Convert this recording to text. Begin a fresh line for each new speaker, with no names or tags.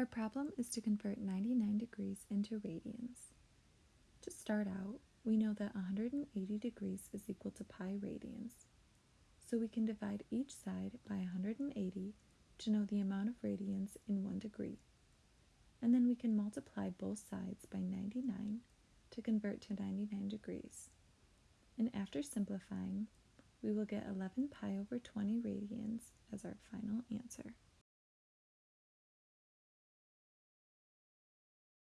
Our problem is to convert 99 degrees into radians. To start out, we know that 180 degrees is equal to pi radians. So we can divide each side by 180 to know the amount of radians in 1 degree. And then we can multiply both sides by 99 to convert to 99 degrees. And after simplifying, we will get 11 pi over 20 radians as our final answer.